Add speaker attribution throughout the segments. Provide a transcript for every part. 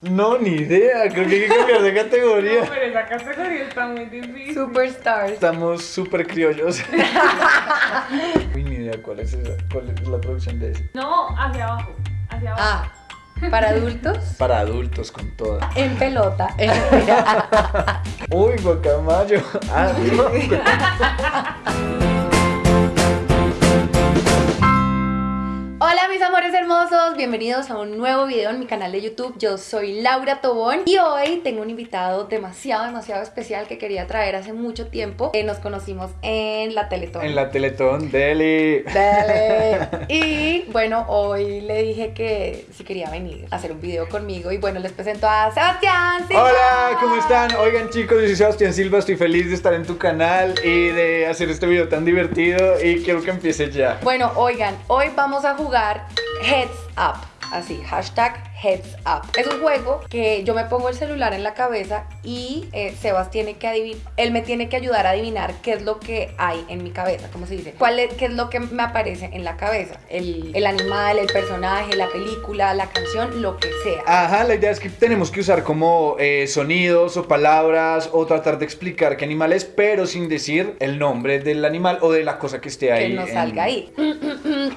Speaker 1: No, ni idea, creo que hay que cambiar de
Speaker 2: No,
Speaker 1: categoría.
Speaker 2: pero esa categoría está muy difícil.
Speaker 3: Superstars.
Speaker 1: Estamos súper criollos. Uy, ni idea cuál es esa, cuál es la producción de ese.
Speaker 2: No, hacia abajo. Hacia abajo.
Speaker 3: Ah, para adultos.
Speaker 1: Para adultos con toda.
Speaker 3: En pelota.
Speaker 1: Uy, guacamayo. Ah, no.
Speaker 3: Hola mis amores hermosos, bienvenidos a un nuevo video en mi canal de YouTube. Yo soy Laura Tobón y hoy tengo un invitado demasiado, demasiado especial que quería traer hace mucho tiempo. Eh, nos conocimos en la Teletón.
Speaker 1: En la Teletón, Deli.
Speaker 3: Dale. Y bueno, hoy le dije que si quería venir a hacer un video conmigo y bueno, les presento a Sebastián. Silva.
Speaker 1: Hola, ¿cómo están? Oigan chicos, yo soy Sebastián Silva, estoy feliz de estar en tu canal y de hacer este video tan divertido y quiero que empiece ya.
Speaker 3: Bueno, oigan, hoy vamos a jugar Heads Up. Así, hashtag Heads Up. Es un juego que yo me pongo el celular en la cabeza y eh, Sebas tiene que adivinar, él me tiene que ayudar a adivinar qué es lo que hay en mi cabeza, ¿cómo se dice? ¿Cuál es, ¿Qué es lo que me aparece en la cabeza? El, el animal, el personaje, la película, la canción, lo que sea.
Speaker 1: Ajá, la idea es que tenemos que usar como eh, sonidos o palabras o tratar de explicar qué animal es, pero sin decir el nombre del animal o de la cosa que esté ahí.
Speaker 3: que no
Speaker 1: en-
Speaker 3: salga ahí.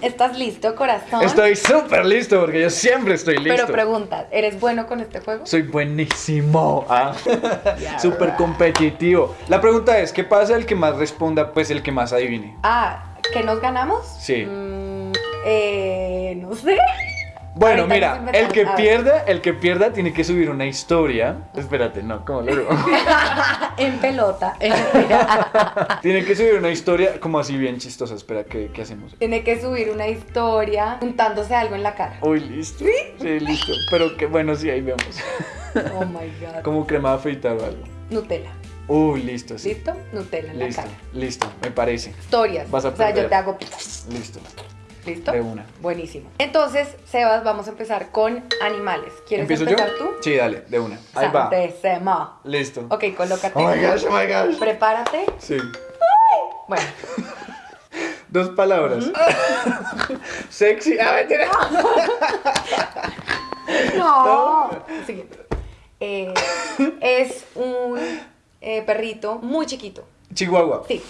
Speaker 3: ¿Estás listo, corazón?
Speaker 1: Estoy súper listo porque yo siempre estoy listo.
Speaker 3: Pero pregunta, ¿eres bueno con este juego?
Speaker 1: Soy buenísimo. Ah. Súper competitivo. La pregunta es, ¿qué pasa el que más responda? Pues el que más adivine.
Speaker 3: Ah, ¿que nos ganamos?
Speaker 1: Sí.
Speaker 3: Mm, eh, no sé.
Speaker 1: Bueno,
Speaker 3: Ahorita
Speaker 1: mira, el que pierda, el que pierda tiene que subir una historia. Espérate, no, ¿cómo lo digo?
Speaker 3: en pelota.
Speaker 1: tiene que subir una historia como así bien chistosa. Espera, ¿qué, qué hacemos?
Speaker 3: Tiene que subir una historia untándose algo en la cara.
Speaker 1: Uy, listo. Sí, listo. Pero que bueno, sí, ahí vemos.
Speaker 3: Oh my god.
Speaker 1: Como crema de afeitar o algo.
Speaker 3: Nutella.
Speaker 1: Uy, listo, sí.
Speaker 3: ¿Listo? Nutella en la
Speaker 1: Listo,
Speaker 3: cara.
Speaker 1: listo, me parece.
Speaker 3: Historias.
Speaker 1: Vas a
Speaker 3: o sea, yo te hago.
Speaker 1: Listo.
Speaker 3: ¿Listo?
Speaker 1: De una.
Speaker 3: Buenísimo. Entonces, Sebas, vamos a empezar con animales. ¿Quieres
Speaker 1: ¿Empiezo yo?
Speaker 3: empezar tú?
Speaker 1: Sí, dale, de una. Ahí va.
Speaker 3: Santésimo.
Speaker 1: Listo.
Speaker 3: Ok, colócate.
Speaker 1: Oh my gosh, oh my gosh.
Speaker 3: Prepárate.
Speaker 1: Sí.
Speaker 3: Bueno,
Speaker 1: Dos palabras. Sexy. Ah, mentira.
Speaker 3: no. Siguiente. Eh, es un eh, perrito muy chiquito.
Speaker 1: Chihuahua.
Speaker 3: Sí,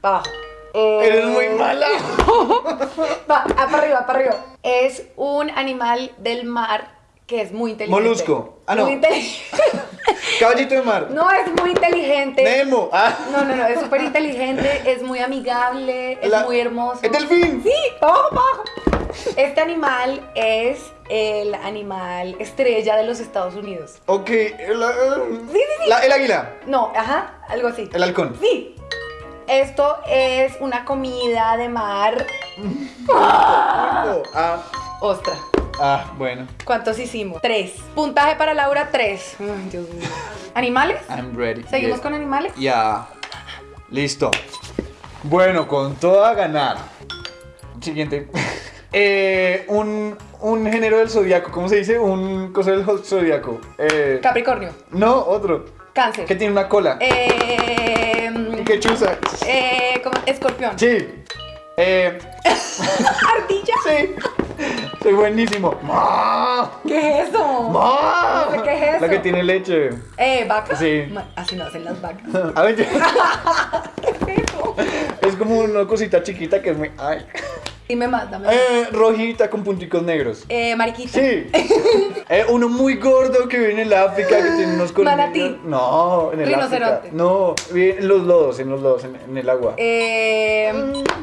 Speaker 3: para abajo. Eh,
Speaker 1: Eres muy mala.
Speaker 3: Va, ah, para arriba, para arriba. Es un animal del mar que es muy inteligente.
Speaker 1: Molusco. Ah, no.
Speaker 3: Muy inteligente.
Speaker 1: Caballito de mar.
Speaker 3: No, es muy inteligente.
Speaker 1: Nemo. Ah.
Speaker 3: No, no, no, es súper inteligente, es muy amigable, es
Speaker 1: La-
Speaker 3: muy hermoso.
Speaker 1: ¡Es delfín!
Speaker 3: Sí. Este animal es el animal estrella de los Estados Unidos.
Speaker 1: Ok. El, eh,
Speaker 3: Sí, sí, sí.
Speaker 1: la- el águila.
Speaker 3: No, ajá, algo así.
Speaker 1: El halcón.
Speaker 3: Sí. Esto es una comida de mar.
Speaker 1: Ah.
Speaker 3: Ostra.
Speaker 1: Ah, bueno.
Speaker 3: ¿Cuántos hicimos? Tres. Puntaje para Laura, tres. Ay, Dios mío. ¿Animales?
Speaker 1: I'm ready.
Speaker 3: ¿Seguimos
Speaker 1: Yeah.
Speaker 3: con animales?
Speaker 1: Ya. Listo. Bueno, con todo a ganar. Siguiente. Eh, un, un género del zodiaco. ¿Cómo se dice? Un cosa del zodiaco. Eh,
Speaker 3: Capricornio.
Speaker 1: no, otro.
Speaker 3: Cáncer.
Speaker 1: Que tiene una cola.
Speaker 3: Eh,
Speaker 1: Y que chuza.
Speaker 3: eh, ¿cómo? Escorpión.
Speaker 1: Sí. Eh,
Speaker 3: Ardilla.
Speaker 1: sí. Soy buenísimo.
Speaker 3: ¿Qué es eso?
Speaker 1: ¡Ma!
Speaker 3: No sé qué es eso.
Speaker 1: La que tiene leche.
Speaker 3: Eh, vaca.
Speaker 1: Sí.
Speaker 3: Ma- Así no hacen las vacas.
Speaker 1: A ver,
Speaker 3: ¿Qué es eso?
Speaker 1: es como una cosita chiquita que es muy. Ay.
Speaker 3: Dime más, dame.
Speaker 1: Eh, rojita con punticos negros.
Speaker 3: Eh, mariquita.
Speaker 1: Sí. Eh, uno muy gordo que viene en el África que tiene unos colmillos.
Speaker 3: Manatí.
Speaker 1: No, en el
Speaker 3: Rinoceronte.
Speaker 1: África. No, vive en los lodos, en los lodos, en, en el agua.
Speaker 3: Eh,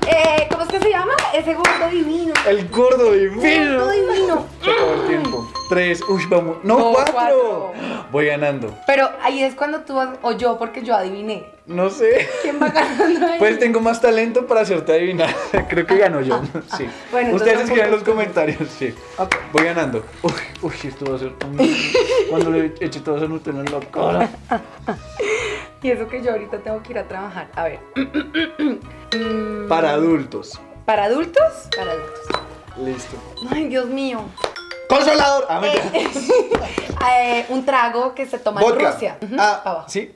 Speaker 3: eh, ¿Cómo es que se llama? Ese gordo divino.
Speaker 1: El gordo divino.
Speaker 3: Gordo divino.
Speaker 1: Se acabó el tiempo. Tres. Uy, vamos. No,
Speaker 3: No,
Speaker 1: cuatro.
Speaker 3: cuatro.
Speaker 1: Voy ganando.
Speaker 3: Pero ahí es cuando tú vas, o yo, porque yo adiviné.
Speaker 1: No sé.
Speaker 3: ¿Quién va ganando ahí?
Speaker 1: Pues tengo más talento para hacerte adivinar. Creo que gano yo. Sí.
Speaker 3: Bueno,
Speaker 1: Ustedes escriban en los comentarios. Sí. Voy ganando. Uy, uy, esto va a ser. un- Cuando le eche todo ese Nutella en la cara.
Speaker 3: Y eso que yo ahorita tengo que ir a trabajar. A ver.
Speaker 1: Para adultos.
Speaker 3: ¿Para adultos? Para adultos.
Speaker 1: Listo.
Speaker 3: Ay, Dios mío.
Speaker 1: Consolador. Ah, mentira.
Speaker 3: Eh, un trago que se toma en. Rusia. Ujú,
Speaker 1: ah,
Speaker 3: abajo.
Speaker 1: sí.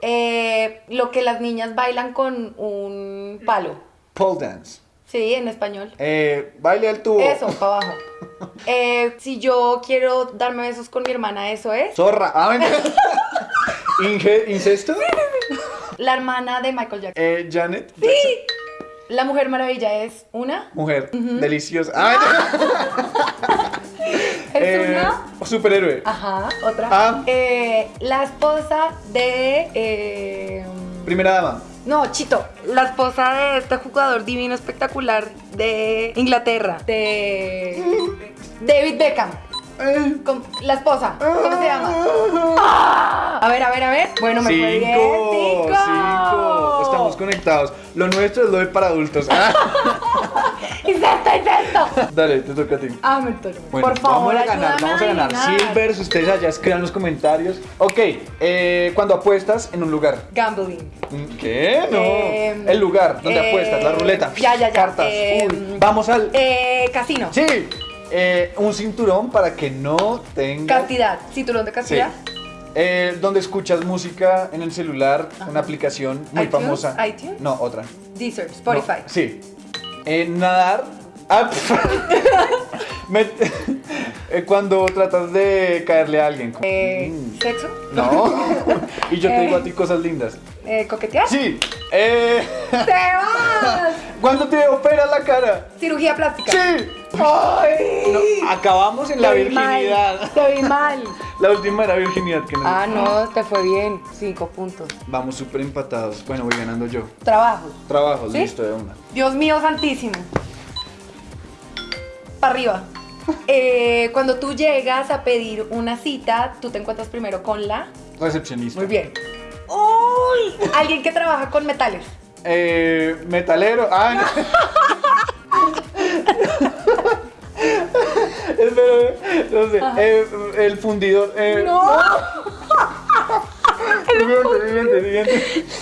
Speaker 3: Eh, lo que las niñas bailan con un palo.
Speaker 1: Pole dance.
Speaker 3: Sí, en español.
Speaker 1: Eh, baile al tubo.
Speaker 3: Eso, para abajo. Eh, si yo quiero darme besos con mi hermana, eso es.
Speaker 1: Zorra. Ah, ¿Incesto?
Speaker 3: La hermana de Michael Jackson.
Speaker 1: Eh, Janet.
Speaker 3: Sí. La Mujer Maravilla es una.
Speaker 1: Mujer. Deliciosa. Ah, mentira.
Speaker 3: Es
Speaker 1: Eh,
Speaker 3: una.
Speaker 1: Superhéroe.
Speaker 3: Ajá, otra.
Speaker 1: Ah.
Speaker 3: Eh, la esposa de. eh,
Speaker 1: Primera dama.
Speaker 3: no, Chito. La esposa de este jugador divino espectacular de Inglaterra. De. David Beckham.
Speaker 1: Eh,
Speaker 3: Com- La esposa. ¿Cómo se llama? Ah. A ver, a ver, a ver. Bueno, me fue bien.
Speaker 1: Cinco,
Speaker 3: Cinco.
Speaker 1: cinco. Estamos conectados. Lo nuestro es lo de para adultos.
Speaker 3: Incesto, incesto.
Speaker 1: dale, te toca a ti.
Speaker 3: Ah, me toca.
Speaker 1: Bueno,
Speaker 3: Por favor,
Speaker 1: vamos a ganar, vamos a ganar.
Speaker 3: adivinar.
Speaker 1: Silvers, ustedes allá escriban los comentarios. Ok, eh, cuando apuestas en un lugar.
Speaker 3: Gambling.
Speaker 1: ¿Qué? No.
Speaker 3: Eh,
Speaker 1: el lugar donde
Speaker 3: eh,
Speaker 1: apuestas, la ruleta.
Speaker 3: ya, ya, ya.
Speaker 1: Cartas.
Speaker 3: Eh,
Speaker 1: Uy, vamos al.
Speaker 3: Eh, casino.
Speaker 1: Sí. Un cinturón para que no tenga.
Speaker 3: Castidad. Cinturón de
Speaker 1: Sí.
Speaker 3: castidad.
Speaker 1: Eh, donde escuchas música en el celular, una aplicación muy
Speaker 3: iTunes,
Speaker 1: famosa.
Speaker 3: iTunes.
Speaker 1: No, otra.
Speaker 3: Deezer, Spotify.
Speaker 1: No, sí. Eh, nadar. Ah. Me- eh, cuando tratas de caerle a alguien.
Speaker 3: Eh,
Speaker 1: mm,
Speaker 3: Sexo.
Speaker 1: No. y yo te
Speaker 3: Eh.
Speaker 1: digo a ti cosas lindas.
Speaker 3: Eh, coquetear.
Speaker 1: Sí. Eh,
Speaker 3: ¡Te vas!
Speaker 1: cuando te operas la cara.
Speaker 3: Cirugía plástica.
Speaker 1: Sí.
Speaker 3: ¡Ay!
Speaker 1: No, acabamos en la
Speaker 3: Te
Speaker 1: virginidad.
Speaker 3: Te vi mal.
Speaker 1: La última era virginidad que no.
Speaker 3: Ah, no, te fue bien. Cinco puntos.
Speaker 1: Vamos súper empatados. Bueno, voy ganando yo.
Speaker 3: Trabajo.
Speaker 1: Trabajo,
Speaker 3: ¿Sí?
Speaker 1: listo de una.
Speaker 3: Dios mío santísimo. Para arriba. Eh, cuando tú llegas a pedir una cita, tú te encuentras primero con la.
Speaker 1: Recepcionista.
Speaker 3: Muy bien. ¡Uy! Alguien que trabaja con metales.
Speaker 1: Eh, metalero. Ah, Espera, no sé. Eh, el fundidor. Eh,
Speaker 3: ¡No!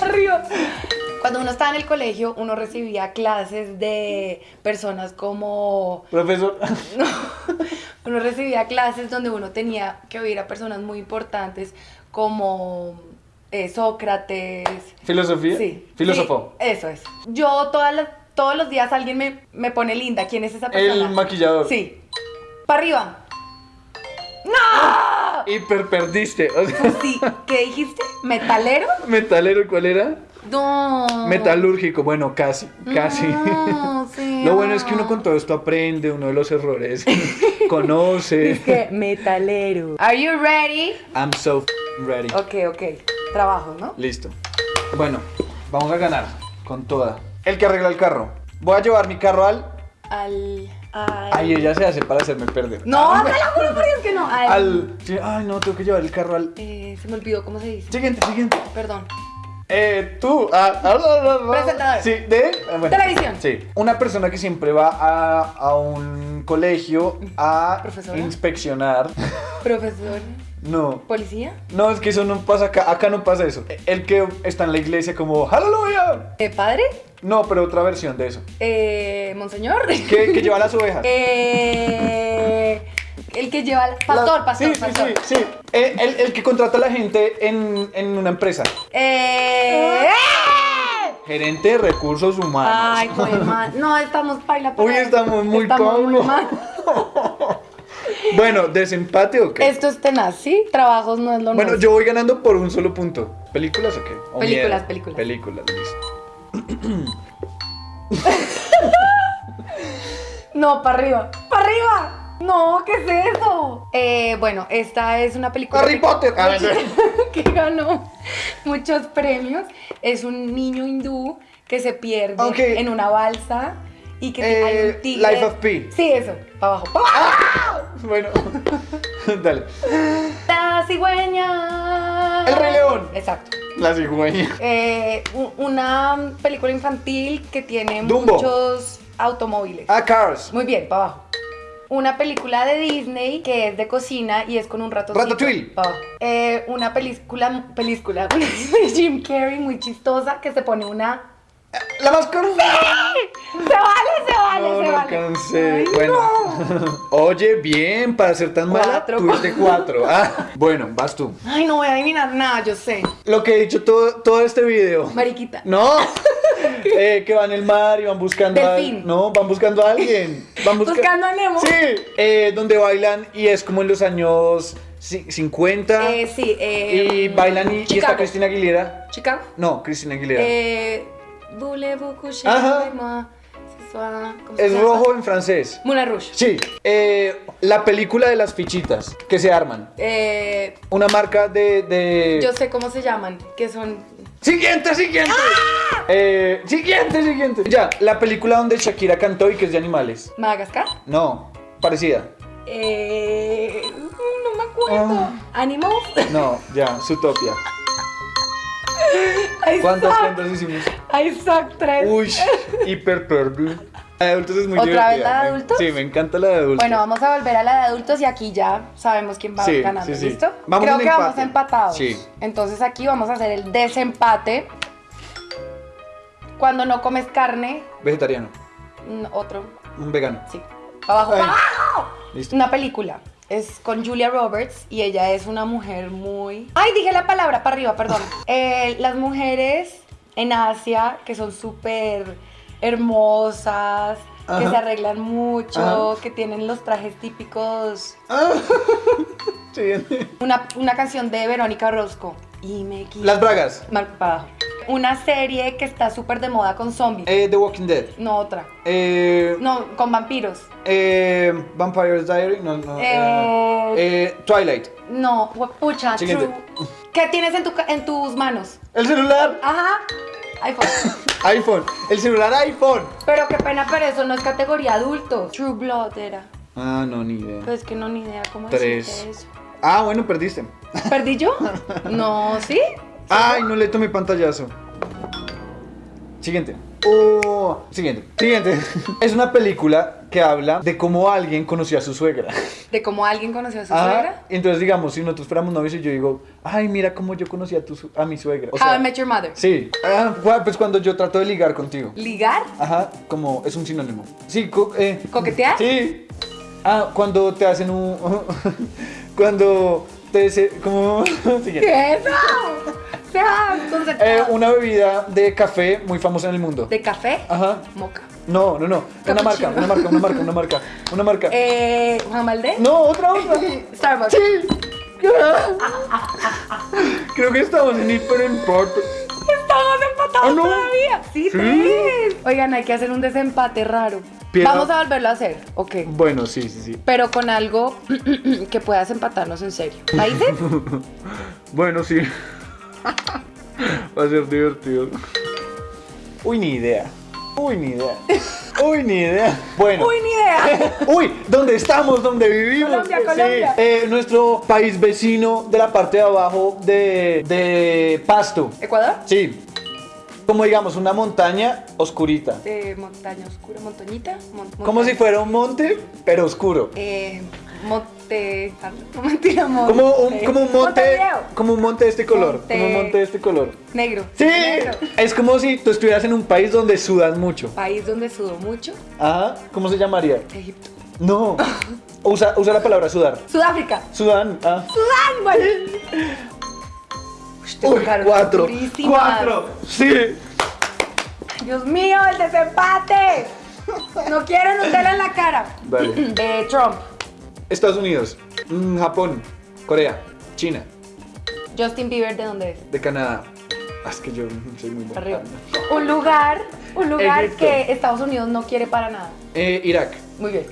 Speaker 3: Arriba. Cuando uno estaba en el colegio, uno recibía clases de personas como.
Speaker 1: Profesor.
Speaker 3: Uno recibía clases donde uno tenía que oír a personas muy importantes como eh, Sócrates.
Speaker 1: Filosofía.
Speaker 3: Sí.
Speaker 1: Filósofo.
Speaker 3: Sí, eso es. Yo todas las- todos los días alguien me, me pone linda. ¿Quién es esa persona?
Speaker 1: El maquillador.
Speaker 3: Sí. Para arriba. ¡No!
Speaker 1: Hiper perdiste. O sea,
Speaker 3: Pues sí. ¿Qué dijiste? ¿Metalero?
Speaker 1: metalero, ¿cuál era?
Speaker 3: No.
Speaker 1: Metalúrgico. Bueno, casi, casi.
Speaker 3: No, sí,
Speaker 1: Lo bueno es que
Speaker 3: ah.
Speaker 1: uno con todo esto aprende, uno de los errores conoce.
Speaker 3: Es que metalero. Are you ready?
Speaker 1: I'm so ready.
Speaker 3: Ok, ok. Trabajo, ¿no?
Speaker 1: Listo. Bueno, vamos a ganar con toda. El que arregla el carro. Voy a llevar mi carro al.
Speaker 3: Al.
Speaker 1: Ay, ella se hace para hacerme perder.
Speaker 3: No, te lo juro por Dios que no. Al.
Speaker 1: Al. sí, Ay, no, tengo que llevar el carro al.
Speaker 3: Eh, se me olvidó cómo se dice.
Speaker 1: Siguiente, siguiente.
Speaker 3: Perdón.
Speaker 1: Eh, tú. ah, ah, ah, ah, ah.
Speaker 3: Presentador.
Speaker 1: Sí, de. ah, bueno.
Speaker 3: Televisión.
Speaker 1: Sí. Una persona que siempre va a, a un colegio a
Speaker 3: Profesora.
Speaker 1: inspeccionar.
Speaker 3: Profesor.
Speaker 1: No.
Speaker 3: ¿Policía?
Speaker 1: No, es que eso no pasa acá. Acá no pasa eso. El que está en la iglesia como, ¡Aleluya!
Speaker 3: Eh, ¿Padre?
Speaker 1: No, pero otra versión de eso.
Speaker 3: Eh, ¿Monseñor?
Speaker 1: Que, que lleva las ovejas.
Speaker 3: Eh, el que lleva. Pastor,
Speaker 1: La-
Speaker 3: pastor,
Speaker 1: sí, sí,
Speaker 3: pastor.
Speaker 1: Sí, sí, Eh, el, el que contrata a la gente en, en una empresa.
Speaker 3: Eh.
Speaker 1: Gerente de recursos humanos.
Speaker 3: Ay, joder, man. No, estamos paila.
Speaker 1: Uy, estamos muy
Speaker 3: Estamos muy mal.
Speaker 1: Bueno, ¿desempate o qué?
Speaker 3: Esto es tenaz, ¿sí? Trabajos no es lo
Speaker 1: Bueno,
Speaker 3: nuestro.
Speaker 1: yo voy ganando por un solo punto. ¿Películas o qué? ¿O
Speaker 3: Películas, películas.
Speaker 1: Películas, listo.
Speaker 3: No, para arriba. ¡Para arriba! No, ¿qué es eso? Eh, bueno, esta es una película.
Speaker 1: Harry
Speaker 3: que-
Speaker 1: Potter. Ah,
Speaker 3: que ganó muchos premios. Es un niño hindú que se pierde
Speaker 1: Ok.
Speaker 3: en una balsa y que
Speaker 1: Eh,
Speaker 3: hay un tigre.
Speaker 1: Life of Pi.
Speaker 3: Sí, eso. Para abajo. ¡Pa' abajo!
Speaker 1: Bueno, dale.
Speaker 3: La cigüeña.
Speaker 1: El Rey León.
Speaker 3: Exacto.
Speaker 1: La cigüeña.
Speaker 3: Eh, una película infantil que tiene
Speaker 1: Dumbo.
Speaker 3: muchos automóviles.
Speaker 1: Ah, Cars.
Speaker 3: Muy bien, para abajo. Una película de Disney que es de cocina y es con un ratoncito.
Speaker 1: Ratatouille.
Speaker 3: Abajo. Eh, una película, película de Jim Carrey muy chistosa que se pone una...
Speaker 1: La máscara.
Speaker 3: ¡Se vale, se vale,
Speaker 1: No,
Speaker 3: se
Speaker 1: no
Speaker 3: vale! Ay,
Speaker 1: bueno.
Speaker 3: no.
Speaker 1: Oye, bien, para ser tan mala,
Speaker 3: Cuatro.
Speaker 1: tuviste cuatro. Ah, bueno, vas tú.
Speaker 3: Ay, no voy a adivinar nada, yo sé.
Speaker 1: Lo que he dicho todo, todo este video.
Speaker 3: Mariquita.
Speaker 1: No. Eh, que van en el mar y van buscando a
Speaker 3: Delfín.
Speaker 1: No, van buscando a alguien. Van busca-
Speaker 3: Buscando a Nemo.
Speaker 1: Sí, eh, donde bailan y es como en los años ci- 50.
Speaker 3: Eh, sí, eh,
Speaker 1: y bailan y, y está. Cristina Aguilera.
Speaker 3: Chicago.
Speaker 1: No, Cristina Aguilera.
Speaker 3: Eh,
Speaker 1: Ajá. es rojo en francés.
Speaker 3: Moulin Rouge.
Speaker 1: Sí, eh, la película de las fichitas que se arman.
Speaker 3: Eh,
Speaker 1: Una marca de. de...
Speaker 3: yo sé cómo se llaman, que son...
Speaker 1: Siguiente, siguiente.
Speaker 3: ¡Ah!
Speaker 1: Eh, siguiente, siguiente. Ya, la película donde Shakira cantó y que es de animales.
Speaker 3: Madagascar.
Speaker 1: No, parecida.
Speaker 3: Eh, no me acuerdo.
Speaker 1: Ah.
Speaker 3: Animals.
Speaker 1: No, ya, Zootopia.
Speaker 3: I
Speaker 1: ¿Cuántas cuentas hicimos?
Speaker 3: I suck tres.
Speaker 1: Uy, hiper perdu. La de adultos es muy
Speaker 3: ¿Otra
Speaker 1: divertida.
Speaker 3: vez la de adultos?
Speaker 1: Sí, me encanta la de adultos.
Speaker 3: Bueno, vamos a volver a la de adultos y aquí ya sabemos quién va
Speaker 1: Sí,
Speaker 3: ganando,
Speaker 1: sí, sí.
Speaker 3: ¿listo?
Speaker 1: Vamos
Speaker 3: Creo que vamos empatados.
Speaker 1: Sí.
Speaker 3: Entonces aquí vamos a hacer el desempate. Cuando no comes carne,
Speaker 1: Vegetariano,
Speaker 3: mm, otro,
Speaker 1: un vegano.
Speaker 3: sí. Abajo.
Speaker 1: Ay.
Speaker 3: ¡Abajo!
Speaker 1: Listo.
Speaker 3: Una película. Es con Julia Roberts y ella es una mujer muy... Ay, dije la palabra para arriba, perdón. Eh, las mujeres en Asia que son súper hermosas, que se arreglan mucho,
Speaker 1: Ajá.
Speaker 3: que tienen los trajes típicos
Speaker 1: Siguiente.
Speaker 3: Una, una canción de Verónica Orozco. Y me quito.
Speaker 1: Las bragas.
Speaker 3: Mal. Una serie que está súper de moda con zombies.
Speaker 1: Eh, The Walking Dead.
Speaker 3: No, otra.
Speaker 1: Eh,
Speaker 3: No, con vampiros.
Speaker 1: eh, Vampire's Diary. No, no.
Speaker 3: Eh,
Speaker 1: eh, Twilight.
Speaker 3: No, pucha,
Speaker 1: Siguiente.
Speaker 3: true. ¿Qué tienes en, tu, en tus manos?
Speaker 1: El celular.
Speaker 3: Ajá. iPhone.
Speaker 1: iPhone. El celular iPhone.
Speaker 3: pero qué pena, pero eso no es categoría adulto. True Blood era.
Speaker 1: Ah, no, ni idea.
Speaker 3: Pues que no, ni idea cómo
Speaker 1: Tres.
Speaker 3: eso.
Speaker 1: Ah, bueno, perdiste.
Speaker 3: ¿Perdí yo? No, ¿sí?
Speaker 1: Ay, no le tomé pantallazo. Siguiente. Oh, siguiente. Siguiente. Es una película que habla de cómo alguien conoció a su suegra.
Speaker 3: De cómo alguien conoció a su
Speaker 1: Ajá.
Speaker 3: suegra.
Speaker 1: Entonces, digamos, si nosotros fuéramos novios y yo digo, ay, mira cómo yo conocí a, tu, a mi suegra. O
Speaker 3: How I Met Your Mother.
Speaker 1: sí. Ah, pues cuando yo trato de ligar contigo.
Speaker 3: ¿Ligar?
Speaker 1: Ajá, como es un sinónimo. Sí, co- eh,
Speaker 3: ¿Coquetear?
Speaker 1: Sí. Ah, cuando te hacen un. cuando te. se- como. Siguiente.
Speaker 3: ¿Qué es eso?
Speaker 1: Eh, una bebida de café muy famosa en el mundo.
Speaker 3: ¿De café?
Speaker 1: Ajá.
Speaker 3: Moca.
Speaker 1: No, no, no. Una marca, una marca, una marca, una marca. Una marca.
Speaker 3: Eh, Juan Valdés.
Speaker 1: No, otra, otra.
Speaker 3: Starbucks.
Speaker 1: Sí. Creo que estamos en hiperempate.
Speaker 3: Estamos empatados
Speaker 1: Ah, no.
Speaker 3: todavía. Sí,
Speaker 1: Sí.
Speaker 3: Oigan, hay que hacer un desempate raro.
Speaker 1: Piedra-
Speaker 3: Vamos a volverlo a hacer. Ok.
Speaker 1: Bueno, sí, sí, sí.
Speaker 3: Pero con algo que puedas empatarnos en serio. ¿Países?
Speaker 1: Bueno, sí. Va a ser divertido. Uy, ni idea. Uy, ni idea. Uy, ni idea. Bueno.
Speaker 3: Uy, ni idea.
Speaker 1: Uy, ¿dónde estamos? ¿Dónde vivimos?
Speaker 3: Colombia,
Speaker 1: Sí.
Speaker 3: Colombia.
Speaker 1: Eh, nuestro país vecino de la parte de abajo de, de Pasto.
Speaker 3: ¿Ecuador?
Speaker 1: Sí. Como digamos, una montaña oscurita.
Speaker 3: De montaña oscura, montañita. mon-
Speaker 1: Como
Speaker 3: montaña.
Speaker 1: si fuera un monte, pero oscuro.
Speaker 3: Eh, monte. No mentira, monte.
Speaker 1: Como un, como un monte. Como un monte de este color.
Speaker 3: Monte-
Speaker 1: Como un monte de este color.
Speaker 3: Negro.
Speaker 1: Sí.
Speaker 3: Negro.
Speaker 1: Es como si tú estuvieras en un país donde sudas mucho.
Speaker 3: País donde sudo mucho.
Speaker 1: Ajá. ¿Cómo se llamaría?
Speaker 3: Egipto.
Speaker 1: No. Usa, usa la palabra sudar.
Speaker 3: Sudáfrica.
Speaker 1: Sudán. Ah.
Speaker 3: Sudán, güey. Uy,
Speaker 1: cuatro. Cuatro. Sí.
Speaker 3: Dios mío, el desempate. No quiero Nutella en la cara.
Speaker 1: Vale.
Speaker 3: Eh, Trump.
Speaker 1: Estados Unidos. Mm, Japón. Corea. China.
Speaker 3: Justin Bieber, ¿de dónde es?
Speaker 1: De Canadá. Ah, es que yo soy muy bueno.
Speaker 3: Arriba. Un lugar, un lugar
Speaker 1: Egipto.
Speaker 3: que Estados Unidos no quiere para nada.
Speaker 1: Eh, Irak.
Speaker 3: Muy bien.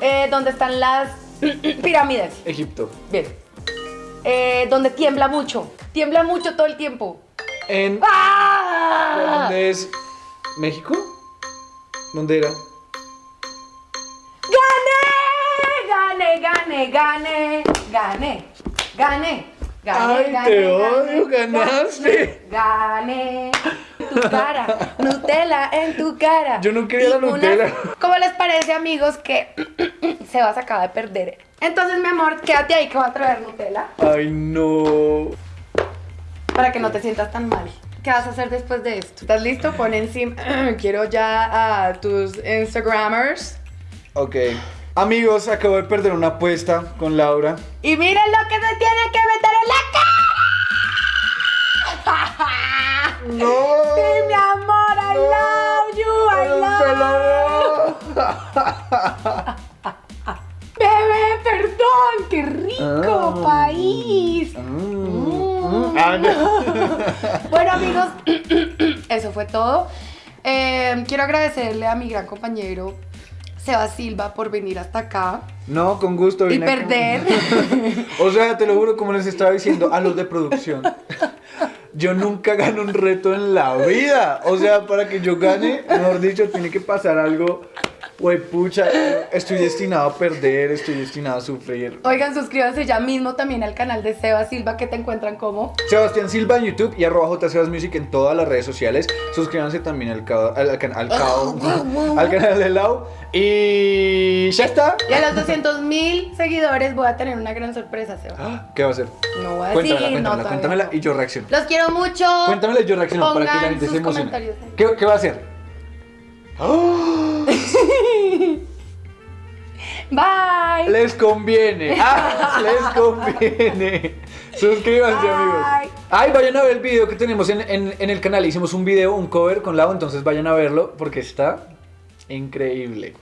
Speaker 3: Eh, ¿Dónde están las pirámides?
Speaker 1: Egipto.
Speaker 3: Bien. Eh, donde tiembla mucho. Tiembla mucho todo el tiempo.
Speaker 1: En.
Speaker 3: ¡Ah!
Speaker 1: ¿Dónde es? ¿México? ¿Dónde era?
Speaker 3: ¡Gané! ¡Gané, gané, gané! ¡Gané! ¡Gané! ¡Gané,
Speaker 1: Ay,
Speaker 3: gané,
Speaker 1: te
Speaker 3: gané,
Speaker 1: odio, ganaste.
Speaker 3: ¡Gané! Tu cara, Nutella en tu cara.
Speaker 1: Yo no quería
Speaker 3: Y
Speaker 1: la Nutella.
Speaker 3: ¿Cómo les parece, amigos, que Sebas acaba de perder? Entonces, mi amor, quédate ahí que va a traer Nutella
Speaker 1: Ay, no.
Speaker 3: para que no te sientas tan mal. ¿Qué vas a hacer después de esto? ¿Estás listo? Pon encima. Quiero ya a tus Instagramers.
Speaker 1: Ok. Amigos, acabo de perder una apuesta con Laura.
Speaker 3: Y miren lo que se tiene que meter en la cara.
Speaker 1: No.
Speaker 3: Sí, mi amor, I love you, I love you.
Speaker 1: Bebé, perdón, qué rico ah. país. Ah. Mm.
Speaker 3: Ah, bueno, amigos, eso fue todo. Eh, quiero agradecerle a mi gran compañero Seba Silva por venir hasta acá
Speaker 1: No, con gusto.
Speaker 3: y perder.
Speaker 1: O sea, te lo juro, como les estaba diciendo a los de producción. Yo nunca gano un reto en la vida. O sea, para que yo gane, mejor dicho, tiene que pasar algo. Güey, pucha, estoy destinado a perder, estoy destinado a sufrir.
Speaker 3: Oigan, suscríbanse ya mismo también al canal de Seba Silva que te encuentran como.
Speaker 1: Sebastián Silva en YouTube y arroba JSebas Music en todas las redes sociales. Suscríbanse también al, al, al can- al cao- al canal de Lau. Y ya está.
Speaker 3: Y a los 200 mil seguidores voy a tener una gran sorpresa, Seba.
Speaker 1: ¿Qué va a hacer?
Speaker 3: No voy a
Speaker 1: Cuéntamela,
Speaker 3: decir,
Speaker 1: cuéntamela, cuéntamela
Speaker 3: no.
Speaker 1: y yo reacciono.
Speaker 3: Los quiero mucho.
Speaker 1: Cuéntamela y yo reacciono para que la gente se emocione. ¿Qué, qué va a hacer? ¡Oh!
Speaker 3: Bye.
Speaker 1: Les conviene. Ah, les conviene. Suscríbanse,
Speaker 3: Bye.
Speaker 1: amigos. Ay, vayan a ver el video que tenemos en, en- en el canal. Hicimos un video, un cover con Lau, entonces vayan a verlo porque está increíble.